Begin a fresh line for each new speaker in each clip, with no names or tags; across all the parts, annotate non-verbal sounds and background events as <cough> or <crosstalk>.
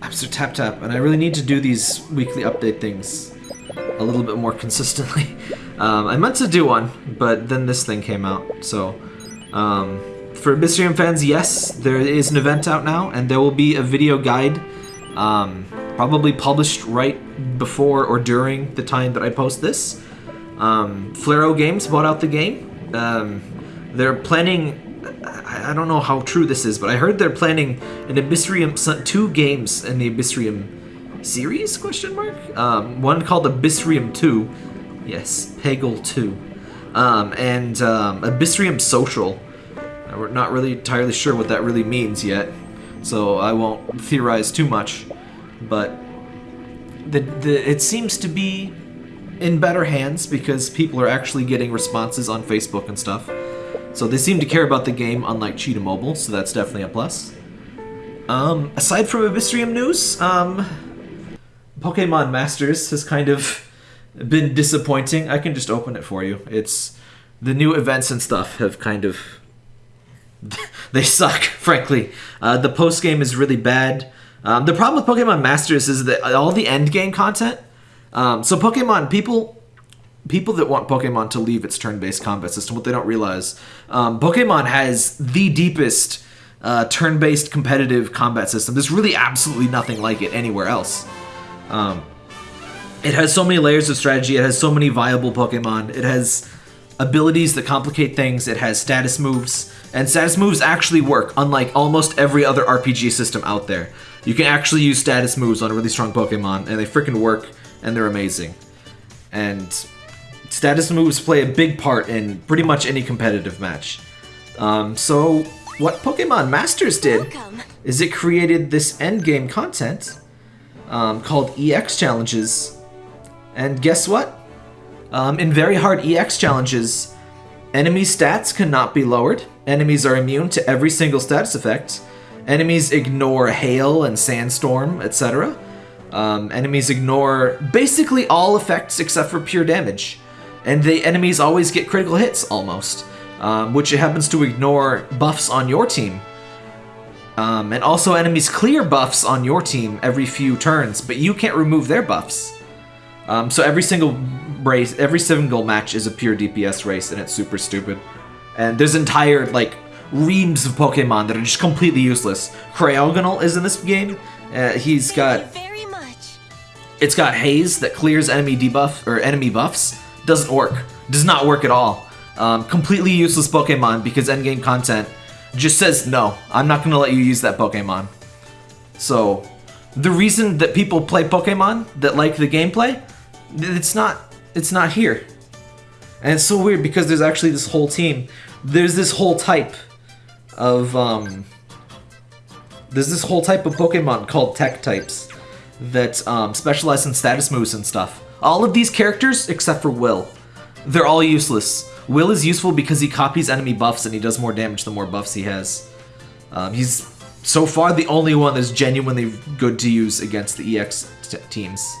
Apps are tap tap, and I really need to do these weekly update things a little bit more <laughs> consistently. Um, I meant to do one, but then this thing came out, so... Um, for Abyssrium fans, yes, there is an event out now, and there will be a video guide um, probably published right before or during the time that I post this. Um, Flaro Games bought out the game. Um, they're planning... I I don't know how true this is, but I heard they're planning an Abyssrium... two games in the Abyssrium series, question mark? Um, one called Abyssrium 2. Yes, Peggle 2. Um, and um, Abyssrium Social. We're not really entirely sure what that really means yet, so I won't theorize too much. But the, the it seems to be in better hands because people are actually getting responses on Facebook and stuff. So they seem to care about the game, unlike Cheetah Mobile, so that's definitely a plus. Um, aside from Abyssrium news, um, Pokemon Masters has kind of been disappointing. I can just open it for you. It's the new events and stuff have kind of <laughs> they suck, <laughs> frankly. Uh, the post game is really bad. Um, the problem with Pokemon Masters is that all the end game content. Um, so Pokemon people people that want Pokemon to leave its turn-based combat system, what they don't realize, um, Pokemon has the deepest uh, turn-based competitive combat system. There's really absolutely nothing like it anywhere else. Um, it has so many layers of strategy. It has so many viable Pokemon. It has abilities that complicate things. It has status moves, and status moves actually work, unlike almost every other RPG system out there. You can actually use status moves on a really strong Pokemon, and they freaking work, and they're amazing. And status moves play a big part in pretty much any competitive match. Um, so, what Pokemon Masters did is it created this endgame content um, called EX challenges. And guess what? Um, in very hard EX challenges, enemy stats cannot be lowered. Enemies are immune to every single status effect. Enemies ignore hail and sandstorm, etc. Um, enemies ignore basically all effects except for pure damage. And the enemies always get critical hits, almost. Um, which it happens to ignore buffs on your team. Um, and also enemies clear buffs on your team every few turns, but you can't remove their buffs. Um, so every single race, every single match is a pure DPS race, and it's super stupid. And there's entire like reams of Pokemon that are just completely useless. Cryogonal is in this game. Uh, he's got
very much.
it's got haze that clears enemy debuff or enemy buffs. Doesn't work. Does not work at all. Um, completely useless Pokemon because endgame content just says no. I'm not gonna let you use that Pokemon. So, the reason that people play Pokemon that like the gameplay, it's not it's not here. And it's so weird because there's actually this whole team. There's this whole type of um there's this whole type of Pokemon called Tech types that um, specialize in status moves and stuff. All of these characters, except for Will, they're all useless. Will is useful because he copies enemy buffs and he does more damage the more buffs he has. Um, he's so far the only one that's genuinely good to use against the EX teams.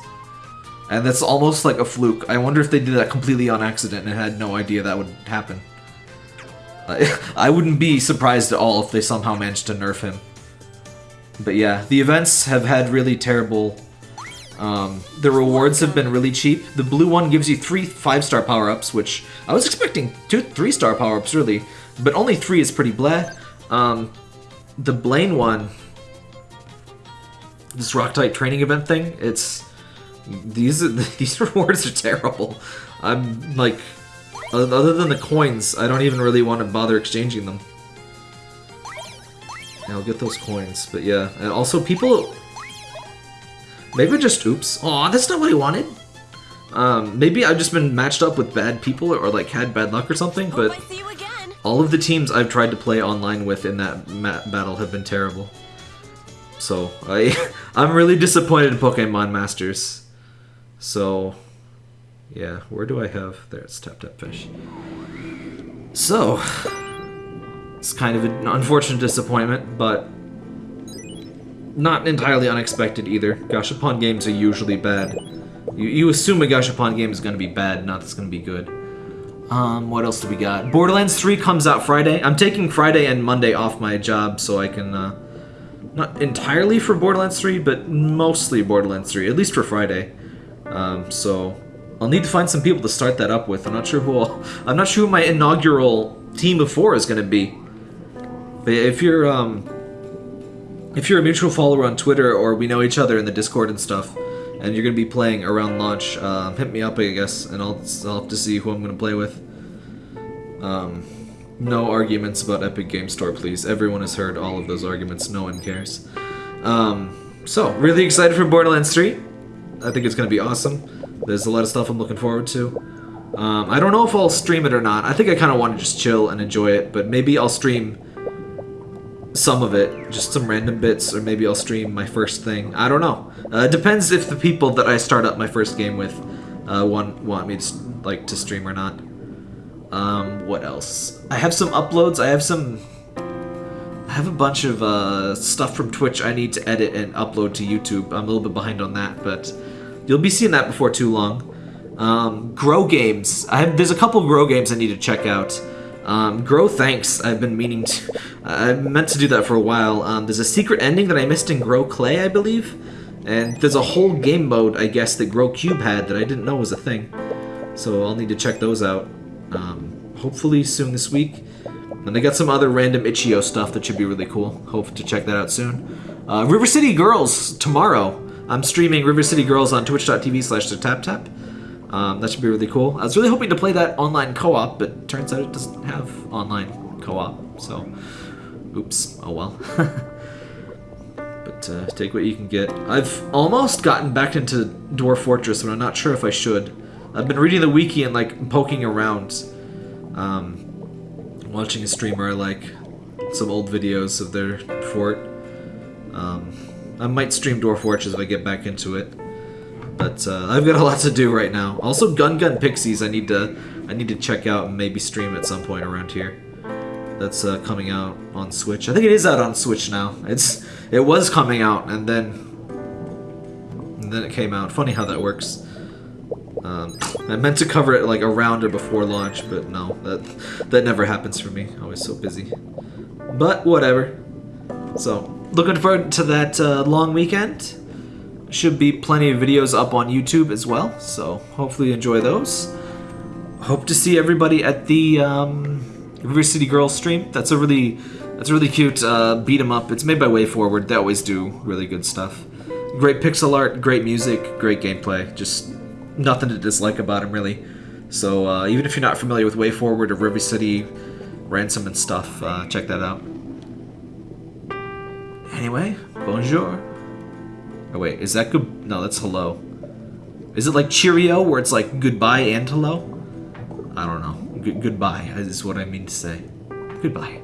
And that's almost like a fluke. I wonder if they did that completely on accident and had no idea that would happen. I, <laughs> I wouldn't be surprised at all if they somehow managed to nerf him. But yeah, the events have had really terrible. Um, the rewards have been really cheap. The blue one gives you three five-star power-ups, which I was expecting two three-star power-ups really, but only three is pretty bleh. Um, the Blaine one, this rock type training event thing, it's these <laughs> these rewards are terrible. I'm like, other than the coins, I don't even really want to bother exchanging them. I'll get those coins, but yeah, and also people. Maybe just oops. Aw, that's not what I wanted. Um, maybe I've just been matched up with bad people or like had bad luck or something, but
Hope I see you again.
all of the teams I've tried to play online with in that battle have been terrible. So I <laughs> I'm really disappointed in Pokemon Masters. So yeah, where do I have there? It's Tap Tap Fish. So it's kind of an unfortunate disappointment, but not entirely unexpected either. Gashapon games are usually bad. You, you assume a Gashapon game is going to be bad, not that's going to be good. Um, what else do we got? Borderlands 3 comes out Friday. I'm taking Friday and Monday off my job so I can uh, not entirely for Borderlands 3, but mostly Borderlands 3, at least for Friday. Um, so I'll need to find some people to start that up with. I'm not sure who I'll, <laughs> I'm not sure who my inaugural team of four is going to be. But if you're um, if you're a mutual follower on Twitter or we know each other in the Discord and stuff, and you're going to be playing around launch, uh, hit me up, I guess, and I'll, I'll have to see who I'm going to play with. Um, no arguments about Epic Game Store, please. Everyone has heard all of those arguments. No one cares. Um, so, really excited for Borderlands 3. I think it's going to be awesome. There's a lot of stuff I'm looking forward to. Um, I don't know if I'll stream it or not. I think I kind of want to just chill and enjoy it, but maybe I'll stream some of it, just some random bits, or maybe I'll stream my first thing. I don't know. Uh, depends if the people that I start up my first game with uh, want want me to like to stream or not. Um, what else? I have some uploads. I have some. I have a bunch of uh, stuff from Twitch I need to edit and upload to YouTube. I'm a little bit behind on that, but you'll be seeing that before too long. Um, grow games. I have. There's a couple grow games I need to check out. Um, grow thanks. I've been meaning to. I meant to do that for a while. Um, there's a secret ending that I missed in Grow Clay, I believe, and there's a whole game mode, I guess, that Grow Cube had that I didn't know was a thing. So I'll need to check those out. Um, hopefully soon this week. And I got some other random itch.io stuff that should be really cool. Hope to check that out soon. Uh, River City Girls tomorrow. I'm streaming River City Girls on twitch.tv slash tap. Um, that should be really cool. I was really hoping to play that online co-op, but turns out it doesn't have online co-op, so oops, oh well. <laughs> but uh, take what you can get. I've almost gotten back into Dwarf Fortress, but I'm not sure if I should. I've been reading the wiki and like poking around, um, watching a streamer like some old videos of their fort. Um, I might stream Dwarf Fortress if I get back into it. But uh, I've got a lot to do right now. Also, Gun Gun Pixies I need to I need to check out and maybe stream at some point around here. That's uh, coming out on Switch. I think it is out on Switch now. It's it was coming out and then and then it came out. Funny how that works. Um, I meant to cover it like around or before launch, but no, that that never happens for me. Always so busy. But whatever. So looking forward to that uh, long weekend. Should be plenty of videos up on YouTube as well, so hopefully you enjoy those. Hope to see everybody at the um, River City Girls stream. That's a really that's a really cute uh, beat 'em up. It's made by WayForward. They always do really good stuff. Great pixel art, great music, great gameplay. Just nothing to dislike about them really. So uh, even if you're not familiar with WayForward or River City Ransom and stuff, uh, check that out. Anyway, bonjour. Oh wait, is that good? No, that's hello. Is it like Cheerio, where it's like goodbye and hello? I don't know. G goodbye is what I mean to say. Goodbye.